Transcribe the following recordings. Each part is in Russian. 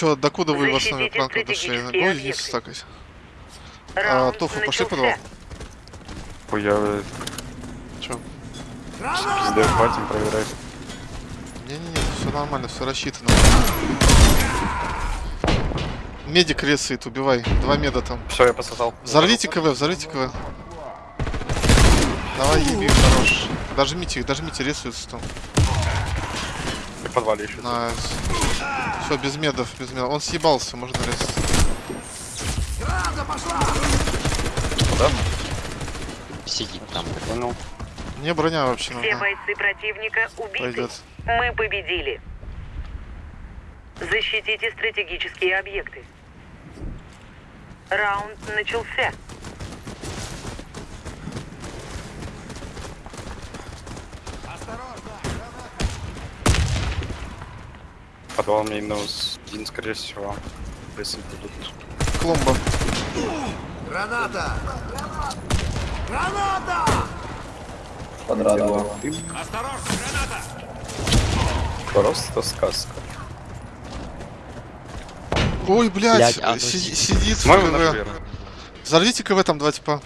Че, докуда вы в основе планку дошли? Го, объекты. стакать. А, Тофу, пошли подвал. Хуя, Че? пиздец, хватим, проверяй. Не-не-не, все нормально, все рассчитано. Медик ресает, убивай. Два меда там. Все, я пососал. Взорвите КВ, взорвите КВ. Давай, еби, хорош. Дожмите их, дожмите, рисуются там. И в подвале еще. Nice. Все, без медов, без медов. Он съебался, можно резать. Да? Сидит там. Понял. Мне броня вообще Все нужна. бойцы противника убиты. Пойдет. Мы победили. Защитите стратегические объекты. Раунд начался. Подвал минус один, скорее всего. Если будут. Кломба. Граната! Граната! Подрадовал. Просто сказка. Ой, блядь, Блядь, а ну си- си- сидит в КВ. Взорвите КВ там два типа.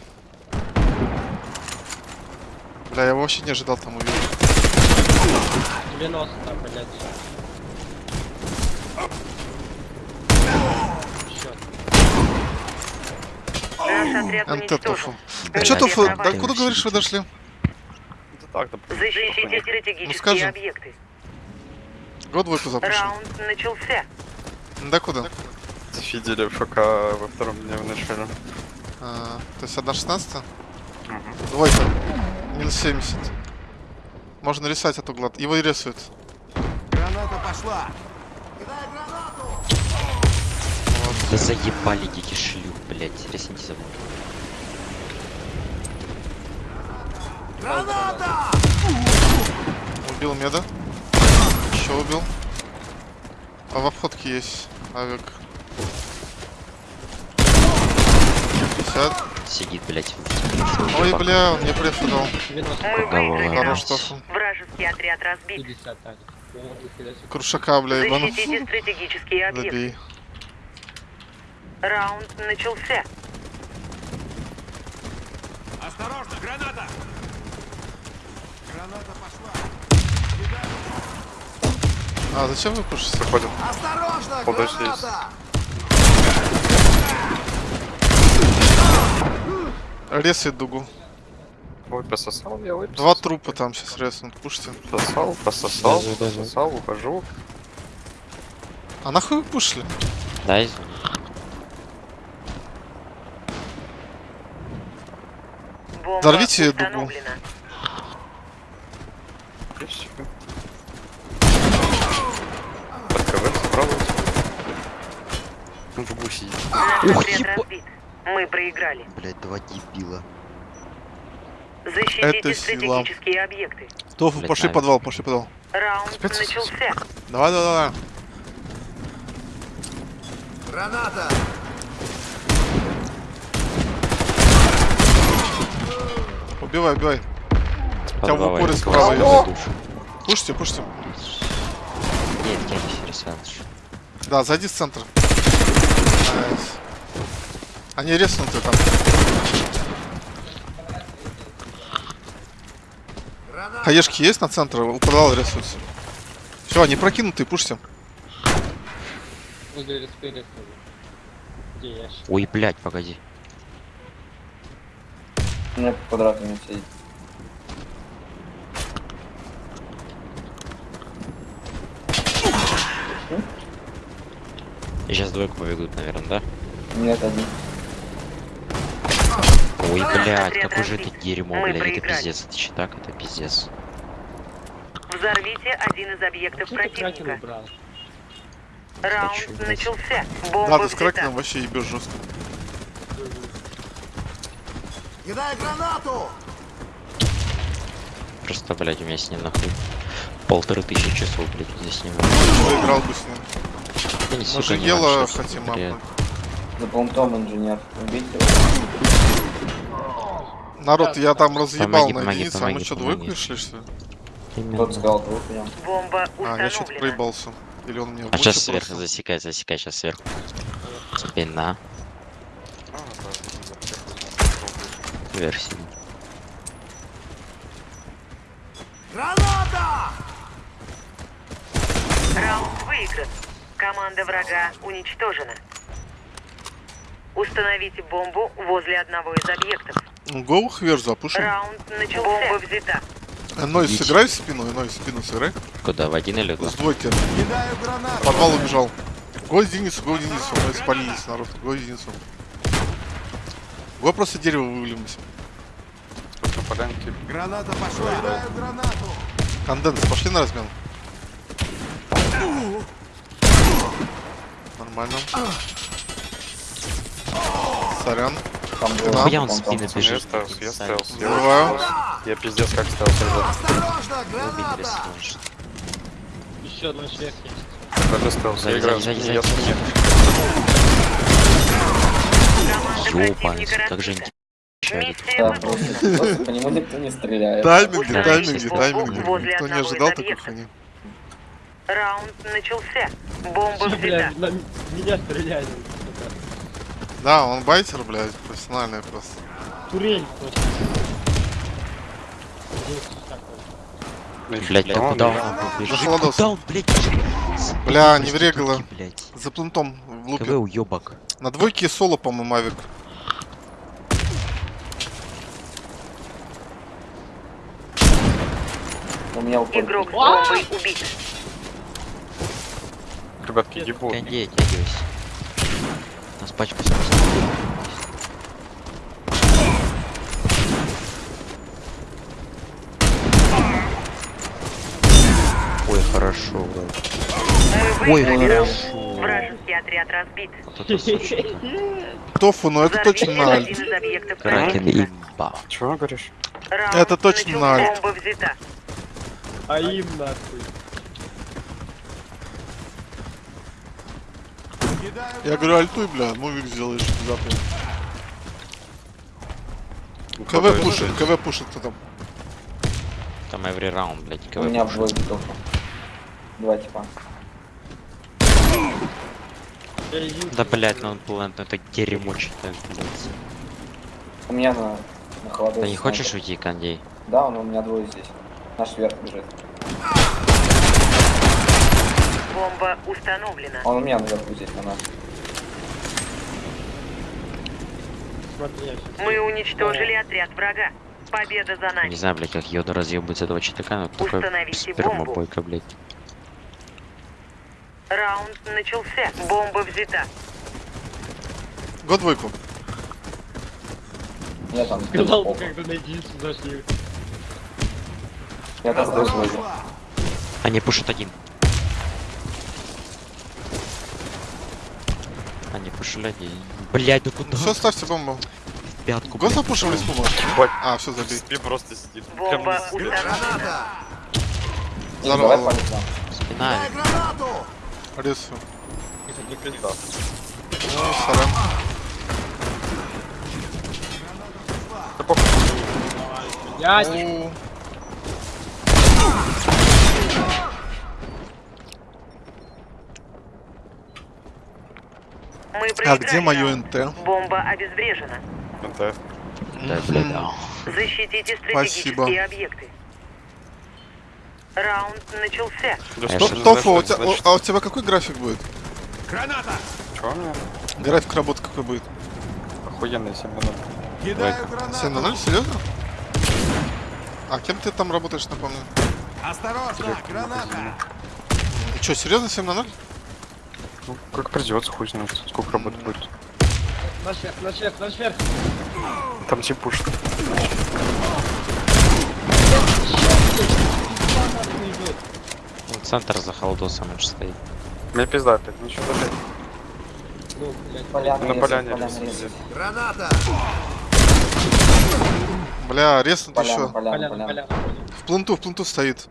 Бля, я вообще не ожидал там увидеть. 90, блядь. Счет. Наш отряд уничтожен. Тофу. А чё, Тофу, докуда говоришь вы дошли? Да так, да. Защитите Ну, стратегические объекты. Год двойку запушил. Раунд начался. Докуда? Фидели ФК во втором дне в начале. А, то есть 1.16? Мгм. Двойка. Минус 70. Можно рисовать от угла. Его и рисуют. Граната пошла! Кидай гранату! Да заебали дети шлюх, блядь. Ресните за мной. Граната! Убил меда. Еще убил. А в обходке есть авик. 50. Сидит, блядь. Ой, бля, он мне префу дал. 90, Мы выиграли Хорош. Тофу. Вражеский отряд разбит. 50, так. О, нихера себе. Крушака, бля, ебану. Защитите стратегические объекты. Добей. Раунд начался. Осторожно, граната! Граната пошла! А, зачем вы пушите? Заходим. Осторожно, Подожди. граната! Ресает дугу. Ой, пососал я, ой, Два трупа там сейчас резнут. Пушите. Пососал, пососал, Даже, даже. пососал, ухожу. А нахуй вы пушили? Да, извини. Бомба Взорвите дугу. установлена. И всё. Под КВ справа. Ну, в гуси. Наш Ух, еба- разбит. Мы проиграли. Блядь, два дебила. Защитите Это сила. стратегические объекты. Тофу, Блядь, пошли наверное. подвал, пошли подвал. Раунд Спец- начался. Давай, давай, давай. Граната! Убивай, убивай. Тебя в упоре справа. Пушите, пушите. Нет, я не Ресанж. Да, зайди в центр. Они резнуты там. Хаешки есть на центр? У подвала рисуются. Все, они прокинутые, ящик? Ой, блядь, погоди. У меня квадратами сидит. Сейчас двойку побегут, наверное, да? Нет, один. Ой, блядь, какое же это дерьмо, Мы блядь, это проиграли. пиздец, это читак, это пиздец. Взорвите один из объектов противника. Раунд Хочу, начался. Бомба Надо с кракеном вообще ебешь жестко. Кидай гранату! Просто, блядь, у меня с ним нахуй полторы тысячи часов, блядь, здесь с ним. Поиграл бы с ним. Да не, Мы же не дело хотим апнуть. За понтом инженер. Убить его. Народ, я там разъебал Помоги, на помоги, единицу, а мы помоги, что, помоги. двойку шли, что ли? Именно. Сказал двух в нем. Бомба А, я что-то проебался. Или он в А сейчас сверху бросил? засекай, засекай, сейчас сверху. Спина, А, да, за всех. вверх синий. Граната! Раунд выигран. Команда врага уничтожена. Установите бомбу возле одного из объектов. Гоу хвер запушим. Раунд начался. Бомба взята. Э, Нойс, Идите. сыграй в спину, Нойс, спину сыграй. Куда, в один или два? С двойки. Подвал убежал. Гой единицу, гой единицу. Нойс, полинись, народ. Гой единицу. Гой просто дерево вывалимся. На полянке Граната пошла! Кидаю гранату! Конденс, пошли на размен. Нормально. Сорян. Там было. Да. Хуя он спины там- Я бежит. ставился, я Сами. ставился. Я, пиздец как ставился. Осторожно, граната! Еще одна сверх есть. Даже ставился. Я играю. Я Ёбаный, противника как же разбита. Еще один. Миссия Да, просто, просто по нему никто не стреляет. Тайминги, Да, тайминги, тайминги. Никто не ожидал такой хуйни. Раунд начался. Бомба взята. Бля, на м- меня стреляли. Да, он байтер, блядь, профессиональный просто. Турель такой. Блять, да Да куда он побежит? Куда он, блять, Бля, не врегало. блять. За плентом в лупе. КВ уебок. На двойке соло, по-моему, авик. У меня уходит. Игрок с бомбой убит. Ребятки, ебу. Кондей, оттягивайся. Нас пачка. Ой, хорошо. Мы Ой, хорошо. Вражеский отряд разбит. Вот. Тофу, ну это точно объектов Кракен противника. имба. Чего говоришь? Это точно взята. А им нахуй. Кидаю Я говорю, альтуй, бля, мувик сделаешь внезапно. КВ пушит, КВ пушит кто там. Там every раунд, блядь, У КВ. меня в двойке только. Два типа. Да, блядь, ну он плент, ну это дерьмо что-то. У меня на, на холодной. Ты не хочешь уйти, Кондей? Да, он у меня двое здесь. Наш вверх бежит. Бомба установлена. Он у меня наверху здесь, на нас. Смотри, я щас- Мы уничтожили отряд врага. Победа за Не нами. знаю, блядь, как Йода разъебывается этого читака, но такой Установите спермобойка, блядь. Раунд начался. Бомба взята. Го двойку. Я там. Сказал бы, когда на единицу зашли. Я там! Они пушат один. Они пушили один. Блядь, да куда? Все, ставьте бомбу. В пятку, Го запушим респу, может. А, все, забей. Ты просто сидит. Бомба. Граната! Не, Здорово. Спина. Гранату! Рису. Не пизда. Ну, сорян. Да похуй. Ясик. А где мое. НТ? Бомба обезврежена. НТ. Да, да. Защитите Спасибо. стратегические объекты. Раунд начался. Да Я что у тебя, значит? а у тебя какой график будет? Граната! Чего у меня? График работы какой будет? Охуенный 7 минут. Кидаю 7 на гранату! 0, серьезно? А кем ты там работаешь, напомню? Осторожно, граната! Че, серьезно 7 на 0? Ну, как придется, хуй знает, сколько работы будет. Наш вверх, наш вверх, наш вверх. Там тип пушит. Ну, Центр за холдосом же стоит. Мне пизда опять, ничего даже. Ну, блядь. Поляна, На поляне. Граната! Бля, резнут еще. поляна, Поляна. В пленту, в пленту стоит.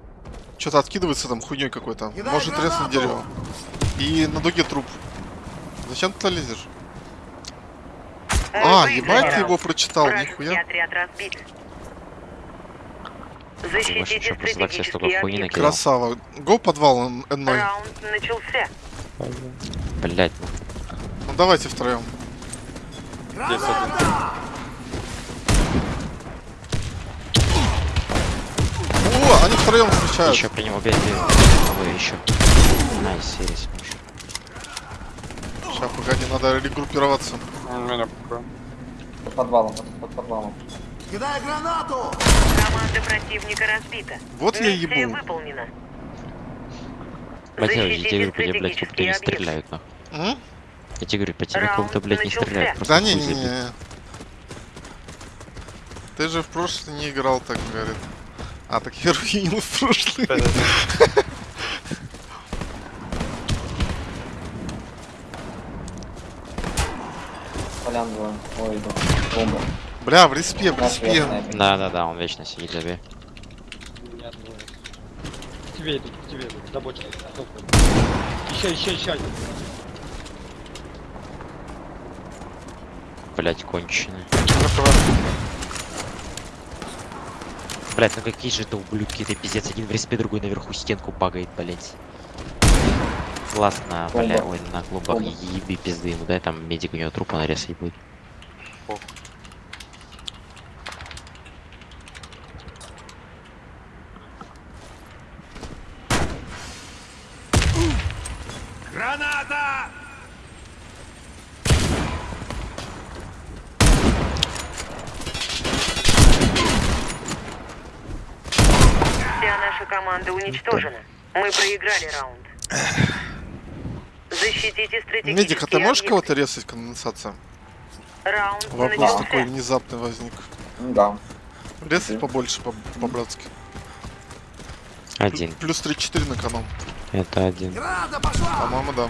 Что-то откидывается там хуйней какой-то. Может треснуть дерево. И на дуге труп. Зачем ты туда лезешь? Мы А, ебать ты его прочитал, нихуя. Защитите стратегические. Красава. Го подвал Н- N0. Раунд начался. Блять, Ну давайте втроем. Здесь один. О, они втроем встречают. еще при нем убейте. Вы еще. Найс, серис. Сейчас, погоди, надо регруппироваться. У меня. Под подвалом, под, под подвалом. Кидай гранату! Команда противника разбита. Вот я Миссия ебу. выполнена. Блять, я тебе говорю, блядь, не стреляют, нахуй. М? Я тебе говорю, по тебе как Раунд будто, блядь, не стреляют. Да не, не, не. Ты же в прошлый не играл, так говорит. А, так я руинил в прошлый. Полян двое. Ой, иду. Бомба. Бля, в респе, в респе. Да, да, да, он вечно сидит, забей. Тебе идут, тебе идут. За бочкой. Еще, еще, еще один. Блять, конченый. Блять, ну какие же это ублюдки, это пиздец. Один в респе, другой наверху стенку багает, блять. Ладно, бля, Бомба. ой, на клубах Бомба. еби пизды ему, дай там медик у него трупа нарез и будет. Граната! Вся наша команда уничтожена. Мы проиграли раунд. Защитите стратегические Медик, а ты можешь кого-то резать конденсация? Раунд Вопрос начался. такой внезапный возник. Да. Резать побольше, по- по-братски. Один. Плюс 3-4 на коном. Это один. По-моему, да.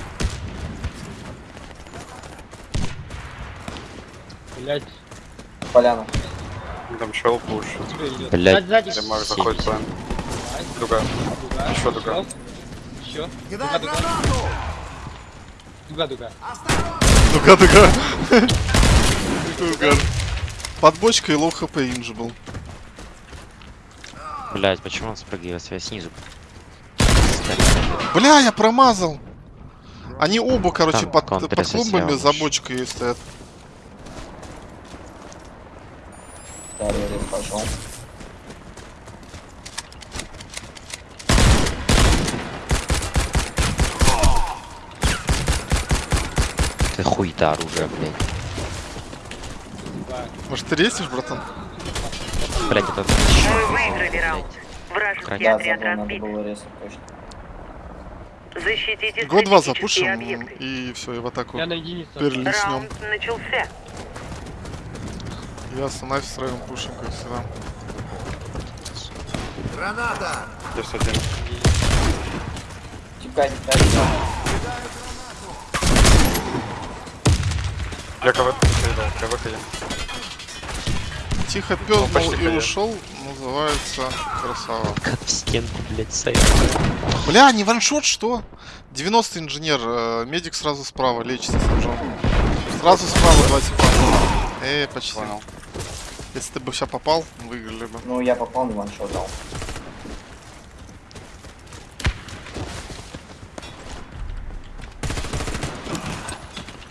Блять, Поляна. Там чел пуш. сзади. Марк заходит в план. Другая. Дуга. Еще дуга. Еще. Кидай Дуга, дуга. Дуга, дуга. Угар. Под бочкой low HP инж был. Блять, почему он спрыгивает я снизу? Бля, я промазал. Они оба, короче, Там под, под клумбами за бочкой стоят. Да, я здесь пошел. Ты хуйта оружие, блядь. Может, ты резишь, братан? Блять, это... Мы выиграли раунд. Вражеский. Да, отряд разбит. Защитите Год два стратегические запушим объекты. и все, и в атаку Я на единицу. Раунд начался. Ясно, нафиг втроем пушим, как всегда. Граната! Здесь один. Тикай, тикай, тикай. Я КВ передал. КВ я. Тихо пел почти и ушел, называется красава. Как в стенку, блять, стоит. Бля, не ваншот, что? 90 инженер, э, медик сразу справа, лечится с ножом. Сразу справа, два типа. Эй, почти. Понял. Если ты бы сейчас попал, выиграли бы. Ну, я попал, не ваншот дал.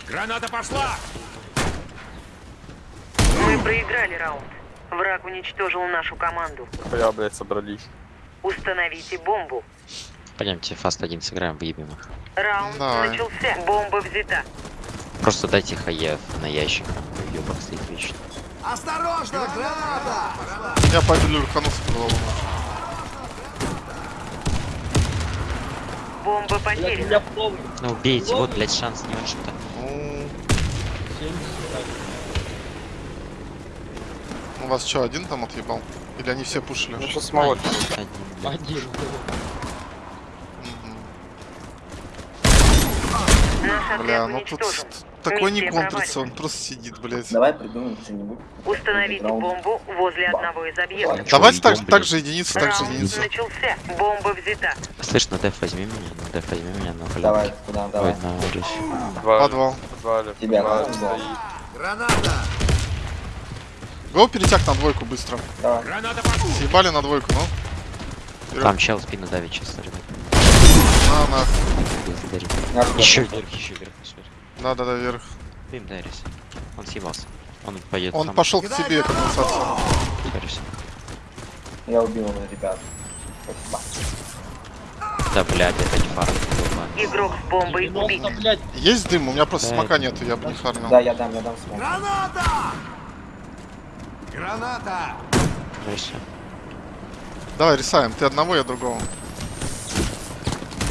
Граната пошла! Мы проиграли раунд. Враг уничтожил нашу команду. Я, блядь, собрались. Установите бомбу. Пойдемте фаст один сыграем, выебем их. Раунд Давай. начался. Бомба взята. Просто дайте хаев на ящик. Ёбок стоит вечно. Осторожно! Граната! Я пойду Люрхану с подвалом. Бомба потеряна. Ну убейте, вот, блять, шанс не ваншота. Ну, 70. у вас что, один там отъебал? Или они все пушили? Ну, сейчас молот. Один. Один. Бля, ну тут такой не контрится, он просто сидит, блядь. Давай придумаем что-нибудь. Установите Раунд. бомбу возле одного из объектов. Давайте так, так же единицу, так же единицу. начался. Бомба взята. Слышь, на деф возьми меня, на деф возьми меня, на Давай, блядь. куда, Ой, давай. на улице. Подвал. Подвал. Тебя. Граната! Го перетяг на двойку быстро. Давай. Съебали на двойку, ну. Вперед. Там чел спину давит сейчас, ребят. На, на. Благодарю. Я жду. Еще вверх, еще вверх. Да, да, да, вверх. Им Дайрис. Он съебался. Он поедет Он сам. пошел к тебе. Дайрис. Я убил его, ребят. Спасибо. Да, блядь, это не фара. Игрок с бомбой убит. 90, блядь. Есть дым, у меня просто Да, смока это- нету, я бы не фармил. Да, я дам, я дам смог. Граната! Граната! Все. Давай, рисаем. Ты одного, я другого.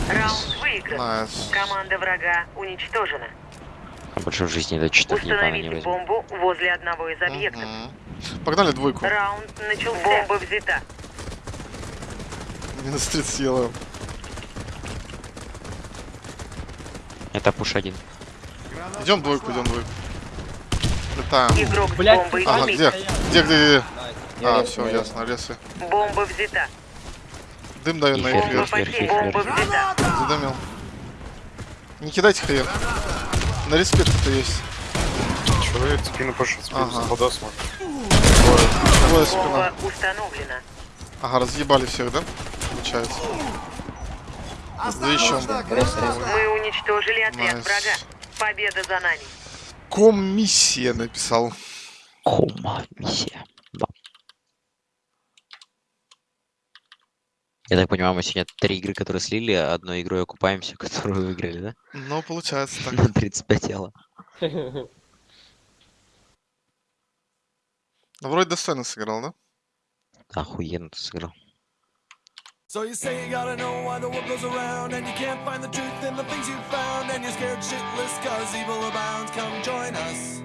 Раунд выигран. Найс. Команда врага уничтожена. А больше в жизни до не Установите возьму. бомбу возле одного из объектов. Мгм. Погнали двойку. Раунд начался. Бомба взята. Минус 30 елаем. Это пуш один. Идем двойку, идем двойку. Летаем. Игрок с Блядь, бомбой Ага, где? Где, где, где? А, резко, все, ясно, ресы. Бомба взята. Дым дает на их Вверх. Задымил. Не кидайте хрен. На респект-то есть. Человек спину пошел, спину Ага. за подосмок. Двое спина. Установлена. Ага, разъебали всех, да? Получается. еще граната! рез. Мы уничтожили отряд Найс. врага. Победа за нами. Комиссия написал. Кома, миссия. Да. Я так понимаю, мы сегодня три игры, которые слили, а одной игрой окупаемся, которую выиграли, да? Ну, получается так. На 35 ела. Ну, вроде достойно сыграл, да? Охуенно ты сыграл. So you say you gotta know why the world goes around And you can't find the truth in the things you found And you're scared shitless cause evil abounds. Come join us